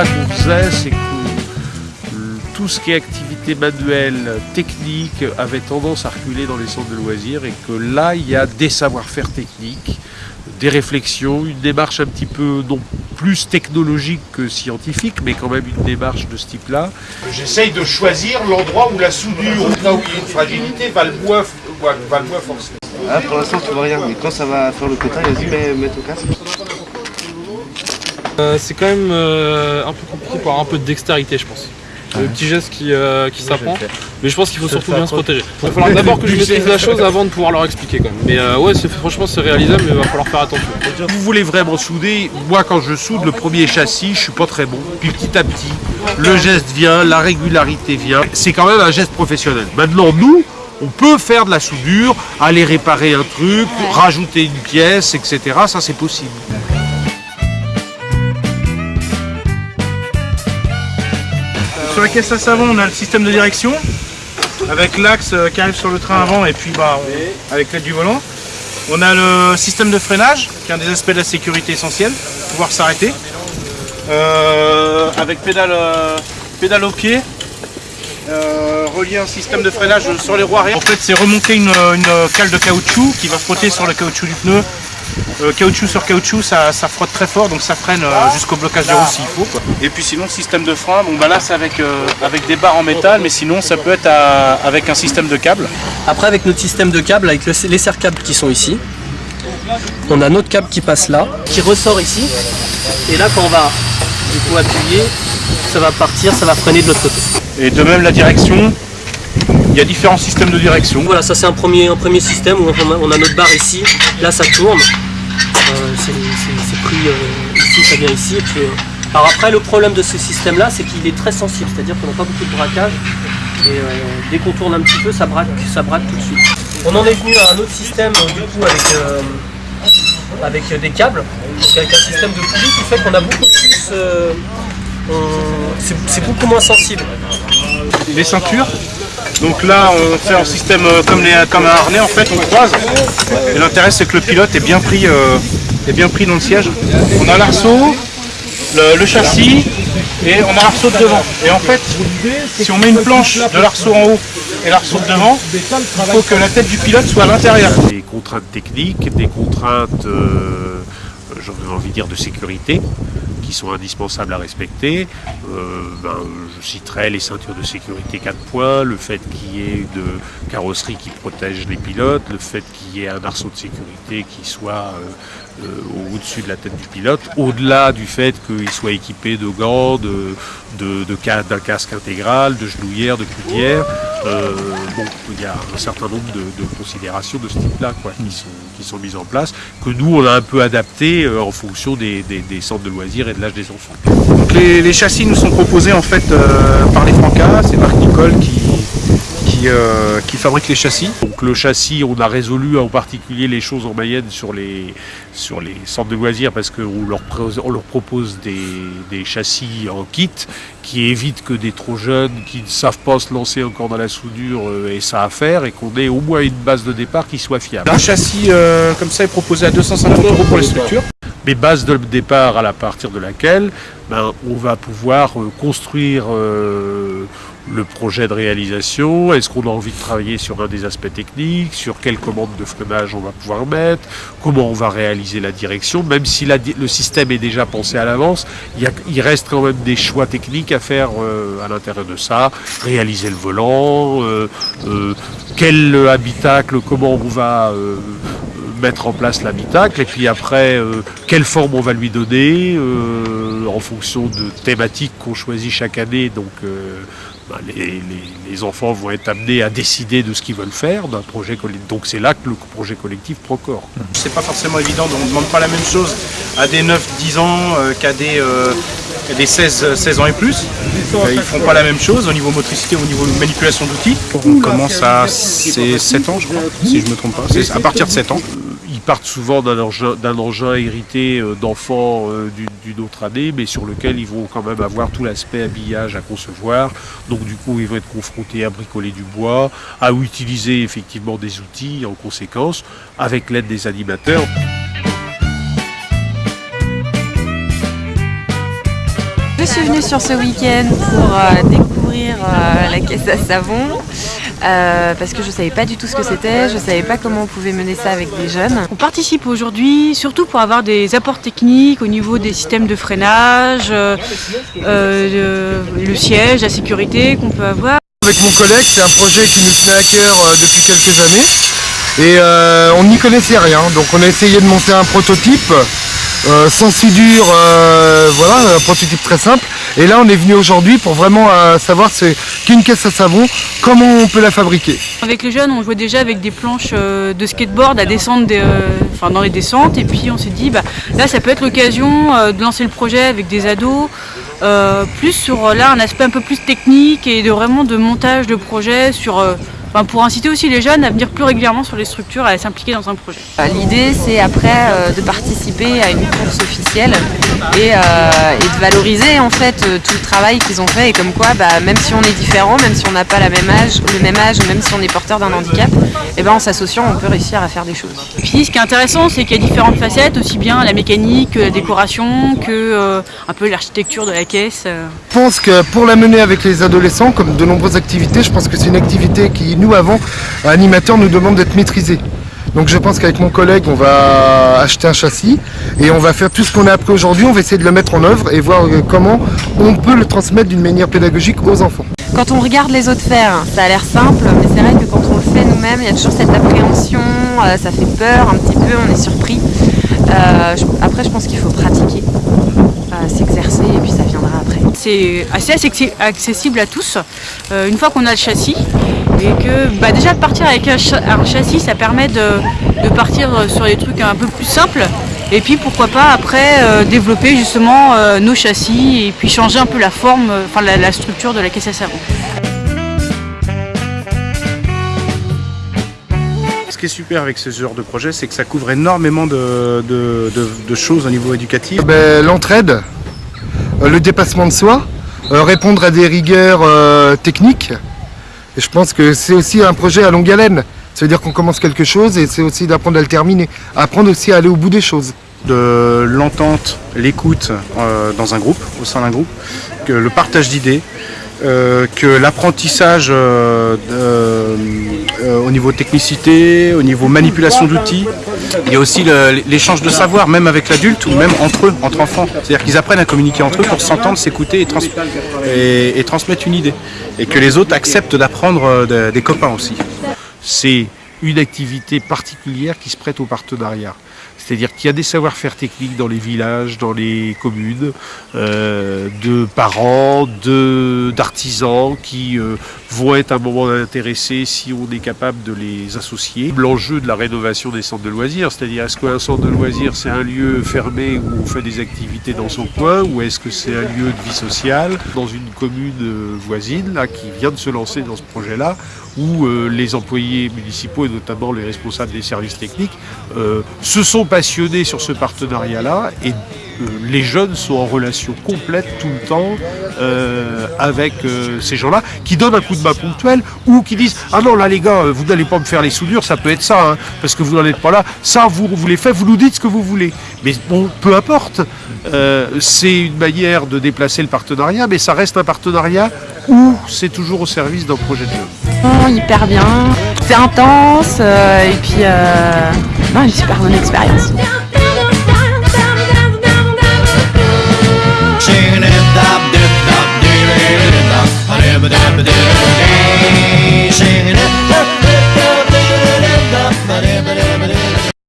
constat qu'on faisait, c'est que tout ce qui est activité manuelle, technique, avait tendance à reculer dans les centres de loisirs et que là, il y a des savoir-faire techniques, des réflexions, une démarche un petit peu non plus technologique que scientifique, mais quand même une démarche de ce type-là. J'essaye de choisir l'endroit où la soudure, là où il y a une fragilité, va le moins, va le moins forcer. Ah, pour l'instant, tu vois rien, mais quand ça va faire le quota, vas-y, mets, mets ton casque. Euh, c'est quand même euh, un peu compliqué pour avoir un peu de dextérité, je pense. Le petit geste qui, euh, qui s'apprend. Mais je pense qu'il faut surtout bien se protéger. Il va falloir d'abord que je maîtrise la chose avant de pouvoir leur expliquer quand même. Mais euh, ouais, c'est- franchement c'est réalisable, mais il va falloir faire attention. Vous voulez vraiment souder, moi quand je soude le premier châssis, je suis pas très bon. Puis petit à petit, le geste vient, la régularité vient. C'est quand même un geste professionnel. Maintenant, nous, on peut faire de la soudure, aller réparer un truc, rajouter une pièce, etc. Ça, c'est possible. Sur la caisse à savon, on a le système de direction avec l'axe euh, qui arrive sur le train avant et puis bah, avec l'aide du volant. On a le système de freinage qui est un des aspects de la sécurité essentiels, pouvoir s'arrêter. Euh, avec pédale, euh, pédale au pied, euh, relier un système de freinage sur les roues arrière. En fait, c'est remonter une cale de caoutchouc qui va frotter sur le caoutchouc du pneu. Euh, caoutchouc sur caoutchouc, ça, ça frotte très fort, donc ça freine euh, jusqu'au blocage de roue s'il faut. quoi. Et puis sinon, le système de frein, bon bah là c'est avec, euh, avec des barres en métal, mais sinon ça peut être à- avec un système de câble. Après, avec notre système de câble, avec le- les serre-câbles qui sont ici, on a notre câble qui passe là, qui ressort ici. Et là, quand on va du coup appuyer, ça va partir, ça va freiner de l'autre côté. Et de même la direction, il y a différents systèmes de direction. Voilà, ça c'est un premier, un premier système où on a, on a notre barre ici, là ça tourne. Euh, c'est pris euh, ici, ça vient ici. Et puis, euh, alors après, le problème de ce système-là, c'est qu'il est très sensible, c'est-à-dire qu'on n'a pas beaucoup de braquage. Et dès qu'on tourne un petit peu, ça braque, ça braque tout de suite. On en est venu à un autre système, du coup, avec, avec des câbles, donc avec un système de poulie qui fait qu'on a beaucoup plus... euh, c'est beaucoup moins sensible. les ceintures? Donc là, on fait un système euh, comme, comme un harnais, en fait, on croise. Et l'intérêt, c'est que le pilote est bien pris, euh, dans le siège. On a l'arceau, le, le châssis, et on a l'arceau de devant. Et en fait, si on met une planche de l'arceau en haut et l'arceau de devant, il faut que la tête du pilote soit à l'intérieur. Des contraintes techniques, des contraintes, euh, j'aurais envie de dire, de sécurité, sont indispensables à respecter. Euh, ben, je citerai les ceintures de sécurité 4 points, le fait qu'il y ait une carrosserie qui protège les pilotes, le fait qu'il y ait un arceau de sécurité qui soit euh, euh, au-dessus de la tête du pilote, au-delà du fait qu'il soit équipé de gants, de, de, de ca- d'un casque intégral, de genouillères, de coudières. Euh, bon, il y a un certain nombre de, de considérations de ce type-là quoi, qui, sont, qui sont mises en place, que nous on a un peu adapté euh, en fonction des, des- des centres de loisirs et de l'âge des enfants. Donc les, les châssis nous sont proposés en fait euh, par les Francas, c'est Marc Nicole qui, qui, euh, qui fabrique les châssis. Donc le châssis, on a résolu en particulier les choses en Mayenne sur les, sur les centres de loisirs parce qu'on leur, on leur propose des, des châssis en kit qui évitent que des trop jeunes qui ne savent pas se lancer encore dans la soudure euh, aient ça à faire et qu'on ait au moins une base de départ qui soit fiable. Un châssis euh, comme ça est proposé à 250 euros pour les structures. Mais base de départ à la partir de laquelle ben, on va pouvoir euh, construire euh, le projet de réalisation. Est-ce qu'on a envie de travailler sur un des aspects techniques, sur quelle commande de freinage on va pouvoir mettre, comment on va réaliser la direction, même si le système est déjà pensé à l'avance, il, il reste quand même des choix techniques à faire euh, à l'intérieur de ça, réaliser le volant, euh, euh, quel habitacle, comment on va euh, mettre en place l'habitacle et puis après euh, quelle forme on va lui donner euh, en fonction de thématiques qu'on choisit chaque année donc euh, bah, les, les- les enfants vont être amenés à décider de ce qu'ils veulent faire d'un projet collectif donc c'est là que le projet collectif prend corps C'est pas forcément évident, donc on ne demande pas la même chose à des 9-10 ans euh, qu'à des, euh, des 16, 16 ans et plus. Euh, ils font pas la même chose au niveau motricité, au niveau manipulation d'outils. On commence à c'est 7 ans, je crois, si je me trompe pas. C'est à partir de 7 ans. Ils partent souvent d'un engin, hérité euh, d'enfants euh, d'une autre année, mais sur lequel ils vont quand même avoir tout l'aspect habillage à concevoir. Donc du coup, ils vont être confrontés à bricoler du bois, à utiliser effectivement des outils en conséquence, avec l'aide des animateurs. Je suis venue sur ce week-end pour euh, découvrir la caisse à savon euh, parce que je ne savais pas du tout ce que c'était, je ne savais pas comment on pouvait mener ça avec des jeunes. On participe aujourd'hui surtout pour avoir des apports techniques au niveau des systèmes de freinage, le siège, la sécurité qu'on peut avoir. Avec mon collègue, c'est un projet qui nous tenait à cœur depuis quelques années et on n'y connaissait rien, donc on a essayé de monter un prototype euh, sans soudure, euh, voilà, un prototype très simple. Et là, on est venu aujourd'hui pour vraiment euh, savoir qu'une caisse à savon, comment on peut la fabriquer. Avec les jeunes, on jouait déjà avec des planches de skateboard à descendre enfin, dans les descentes. Et puis on s'est dit, bah, là, ça peut être l'occasion de lancer le projet avec des ados. plus sur là un aspect un peu plus technique et de vraiment de montage de projet sur pour inciter aussi les jeunes à venir plus régulièrement sur les structures et à s'impliquer dans un projet. Euh, l'idée c'est après euh, de participer à une course officielle et, euh, de valoriser en fait tout le travail qu'ils ont fait et comme quoi bah, même si on est différent, même si on n'a pas la même âge, le même âge, même si on est porteur d'un handicap, et eh ben, en s'associant on peut réussir à faire des choses. Et puis ce qui est intéressant c'est qu'il y a différentes facettes, aussi bien la mécanique, la décoration que un peu l'architecture de la caisse. Je pense que pour la mener avec les adolescents, comme de nombreuses activités, je pense que c'est une activité qui nous, avant, animateurs nous demande d'être maîtrisé. Donc je pense qu'avec mon collègue, on va acheter un châssis et on va faire tout ce qu'on a appris aujourd'hui, on va essayer de le mettre en œuvre et voir euh, comment on peut le transmettre d'une manière pédagogique aux enfants. Quand on regarde les autres faire, ça a l'air simple, mais c'est vrai que quand on le fait nous-mêmes, il y a toujours cette appréhension, euh, ça fait peur un petit peu, on est surpris. Euh, après, je pense qu'il faut pratiquer, s'exercer et puis ça viendra après. C'est assez accessible à tous, une fois qu'on a le châssis, et que bah, déjà de partir avec un, châssis ça permet de, partir sur des trucs un peu plus simples et puis pourquoi pas après euh, développer justement euh, nos châssis et puis changer un peu la forme, euh, enfin la, structure de la caisse à savon. Ce qui est super avec ce genre de projet, c'est que ça couvre énormément de, choses au niveau éducatif. Ben, l'entraide, le dépassement de soi, répondre à des rigueurs techniques, et je pense que c'est aussi un projet à longue haleine. Ça veut dire qu'on commence quelque chose et c'est aussi d'apprendre à le terminer. Apprendre aussi à aller au bout des choses. De l'entente, l'écoute euh, dans un groupe, au sein d'un groupe, le partage d'idées, euh, que l'apprentissage euh, au niveau technicité, au niveau manipulation d'outils. Il y a aussi l'échange de savoir, même avec l'adulte ou même entre eux, entre enfants. C'est-à-dire qu'ils apprennent à communiquer entre eux pour s'entendre, s'écouter et, transmettre une idée. Et que les autres acceptent d'apprendre des copains aussi. C'est une activité particulière qui se prête au partenariat. C'est-à-dire qu'il y a des savoir-faire techniques dans les villages, dans les communes, euh, de parents, d'artisans qui euh, vont être à un moment intéressés si on est capable de les associer. L'enjeu de la rénovation des centres de loisirs, c'est-à-dire est-ce qu'un centre de loisirs c'est un lieu fermé où on fait des activités dans son coin ou est-ce que c'est un lieu de vie sociale dans une commune euh, voisine là, qui vient de se lancer dans ce projet-là où les employés municipaux et notamment les responsables des services techniques se sont passionnés sur ce partenariat-là et euh, les jeunes sont en relation complète tout le temps euh, avec euh, ces gens-là qui donnent un coup de main ponctuel ou qui disent ah non là les gars vous n'allez pas me faire les soudures ça peut être ça hein, parce que vous n'en êtes pas là. Ça vous vous les faites vous nous dites ce que vous voulez mais bon peu importe. C'est une manière de déplacer le partenariat mais ça reste un partenariat où c'est toujours au service d'un projet de jeu. hyper bien. C'est intense et puis une super bonne expérience Singing